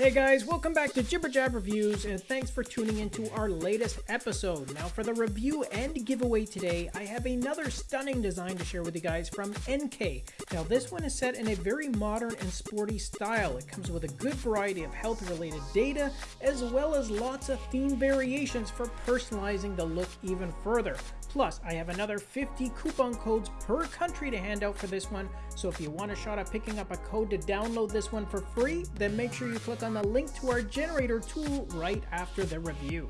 Hey guys, welcome back to Jibber Jab Reviews, and thanks for tuning into our latest episode. Now, for the review and giveaway today, I have another stunning design to share with you guys from NK. Now, this one is set in a very modern and sporty style. It comes with a good variety of health related data, as well as lots of theme variations for personalizing the look even further. Plus, I have another 50 coupon codes per country to hand out for this one, so if you want a shot at picking up a code to download this one for free, then make sure you click on the link to our generator tool right after the review.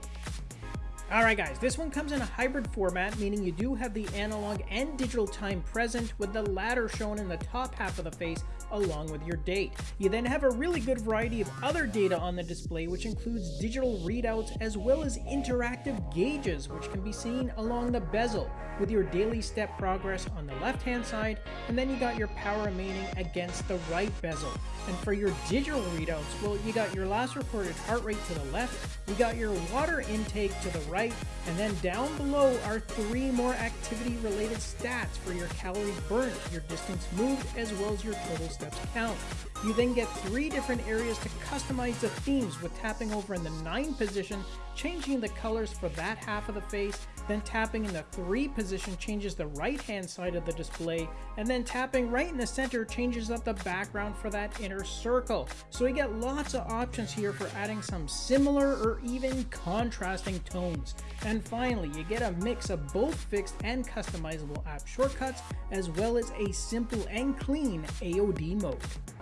Alright guys, this one comes in a hybrid format, meaning you do have the analog and digital time present, with the latter shown in the top half of the face along with your date. You then have a really good variety of other data on the display, which includes digital readouts as well as interactive gauges, which can be seen along the bezel, with your daily step progress on the left hand side, and then you got your power remaining against the right bezel. And for your digital readouts, well, you got your last recorded heart rate to the left, you got your water intake to the right, and then down below are three more activity related stats for your calories burnt, your distance moved, as well as your total steps count. You then get three different areas to customize the themes with tapping over in the 9 position, changing the colors for that half of the face, then tapping in the 3 position changes the right hand side of the display, and then tapping right in the center changes up the background for that inner circle. So we get lots of options here for adding some similar or even contrasting tones. And finally, you get a mix of both fixed and customizable app shortcuts, as well as a simple and clean AOD mode.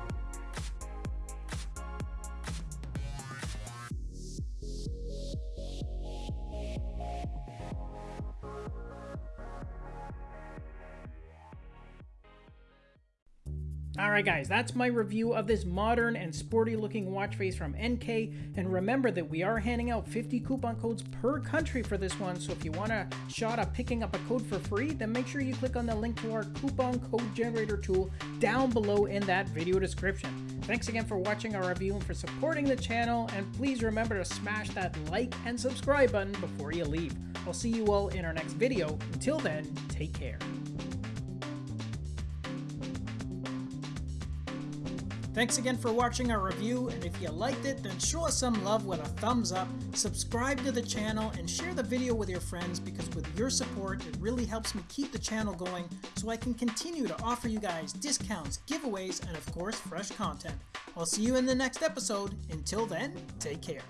Alright guys, that's my review of this modern and sporty looking watch face from NK, and remember that we are handing out 50 coupon codes per country for this one, so if you want a shot at picking up a code for free, then make sure you click on the link to our coupon code generator tool down below in that video description. Thanks again for watching our review and for supporting the channel, and please remember to smash that like and subscribe button before you leave. I'll see you all in our next video. Until then, take care. Thanks again for watching our review, and if you liked it, then show us some love with a thumbs up, subscribe to the channel, and share the video with your friends because with your support, it really helps me keep the channel going so I can continue to offer you guys discounts, giveaways, and of course, fresh content. I'll see you in the next episode. Until then, take care.